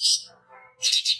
Thank you.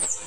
you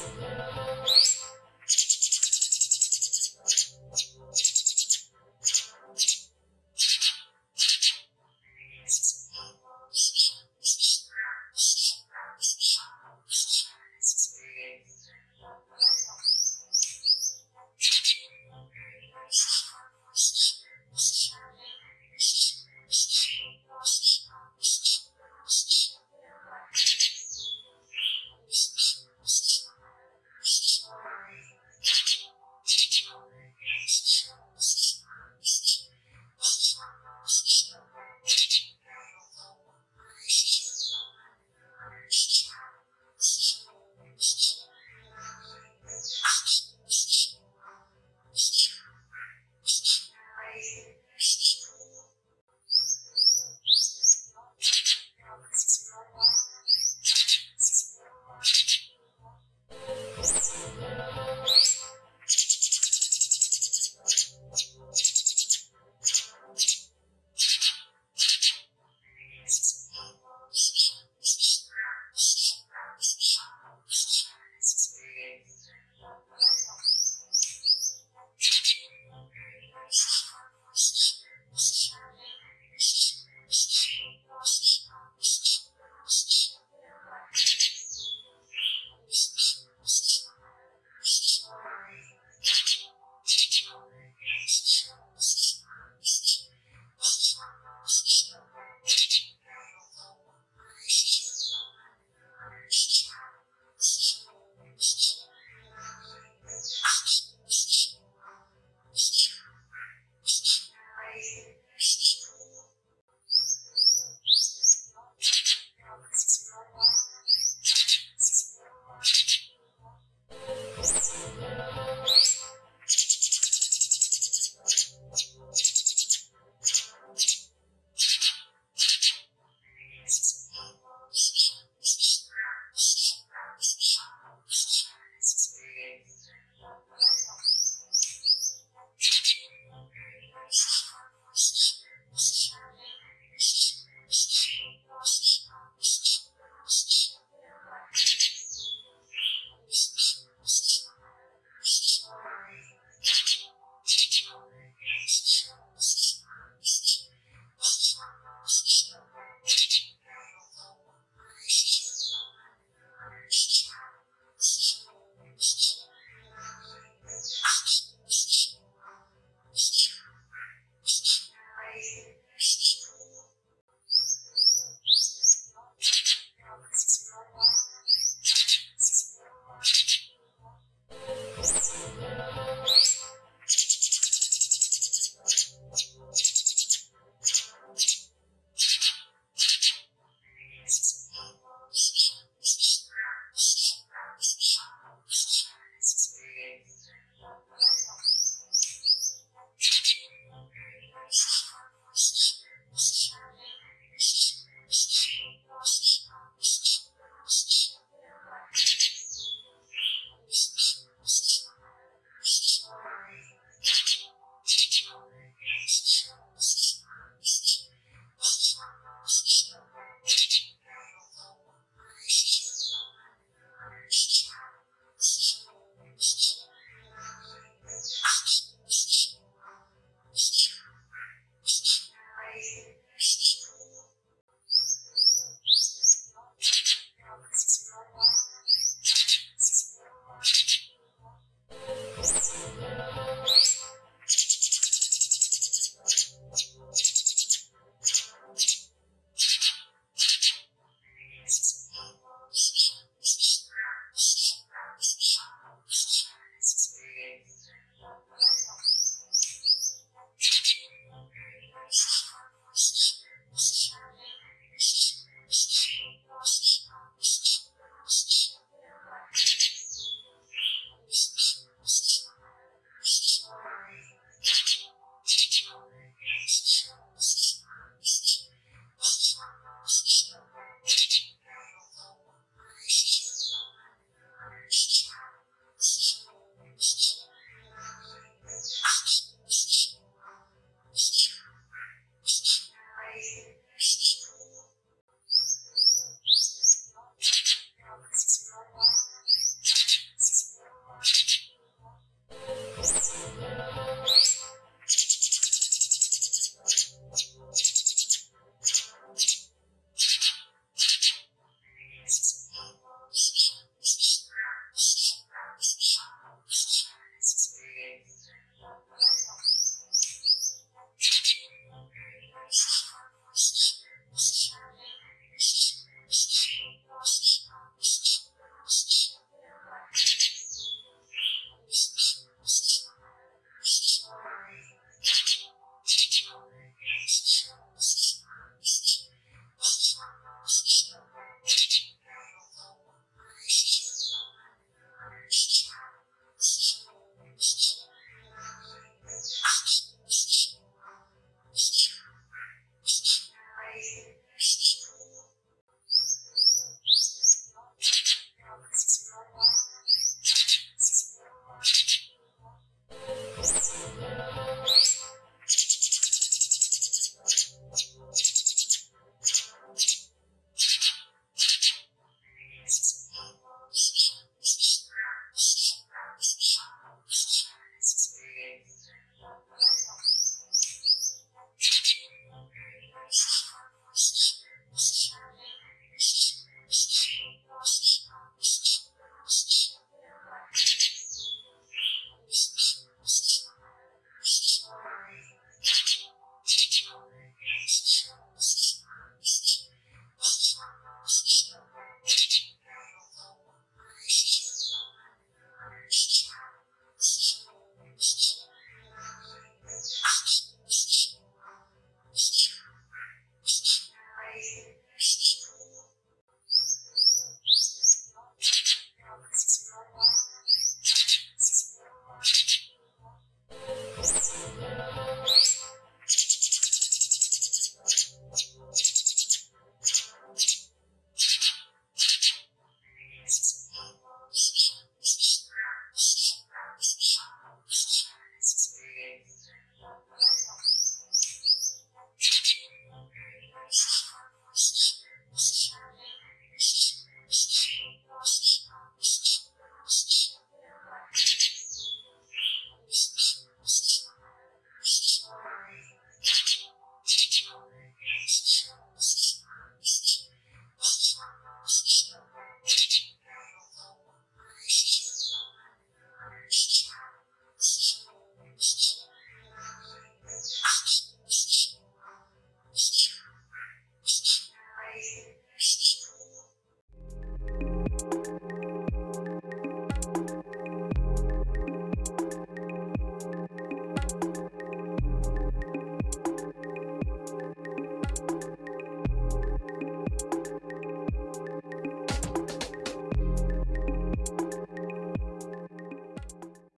texts.